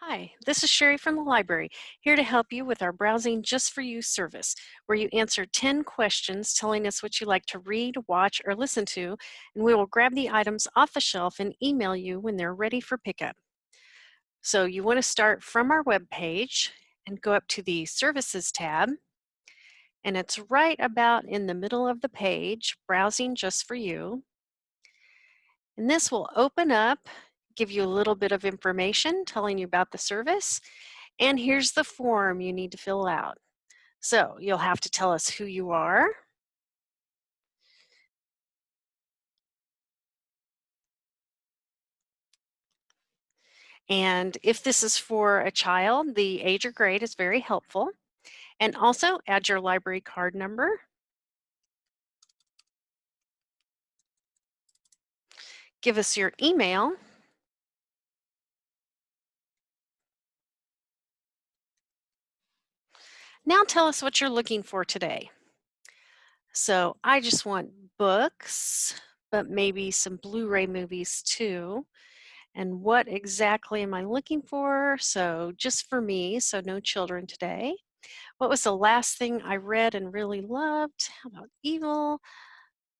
Hi, this is Sherry from the library, here to help you with our Browsing Just for You service, where you answer 10 questions telling us what you like to read, watch, or listen to, and we will grab the items off the shelf and email you when they're ready for pickup. So you want to start from our web page and go up to the Services tab, and it's right about in the middle of the page, Browsing Just for You. And this will open up give you a little bit of information telling you about the service. And here's the form you need to fill out. So you'll have to tell us who you are. And if this is for a child, the age or grade is very helpful. And also add your library card number. Give us your email Now tell us what you're looking for today. So I just want books, but maybe some Blu-ray movies too. And what exactly am I looking for? So just for me, so no children today. What was the last thing I read and really loved? How about Evil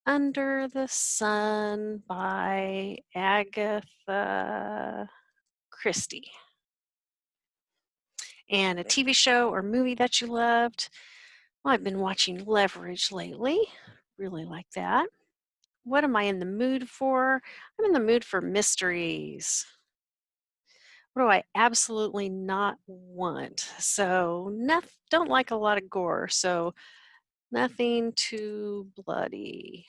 Under the Sun by Agatha Christie? And a TV show or movie that you loved. Well, I've been watching Leverage lately. Really like that. What am I in the mood for? I'm in the mood for mysteries. What do I absolutely not want? So, nothing, don't like a lot of gore. So, nothing too bloody.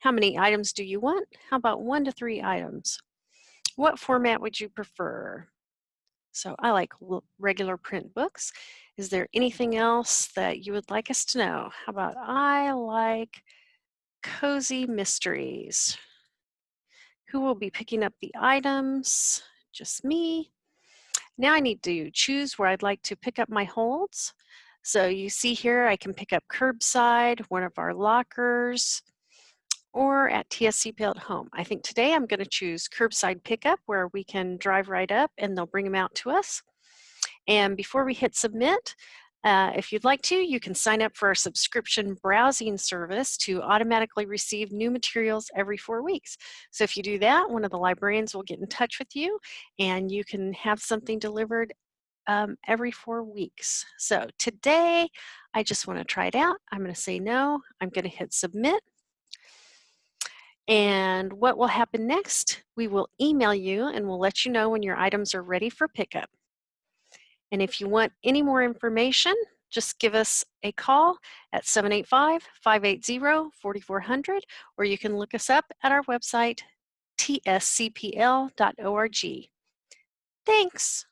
How many items do you want? How about one to three items? What format would you prefer? So I like regular print books. Is there anything else that you would like us to know? How about I like cozy mysteries? Who will be picking up the items? Just me. Now I need to choose where I'd like to pick up my holds. So you see here, I can pick up curbside, one of our lockers, or at TSCPL at home. I think today I'm going to choose curbside pickup where we can drive right up and they'll bring them out to us. And before we hit submit, uh, if you'd like to, you can sign up for our subscription browsing service to automatically receive new materials every four weeks. So if you do that, one of the librarians will get in touch with you and you can have something delivered um, every four weeks. So today, I just want to try it out. I'm going to say no. I'm going to hit submit. And what will happen next? We will email you and we'll let you know when your items are ready for pickup. And if you want any more information, just give us a call at 785-580-4400 or you can look us up at our website tscpl.org. Thanks.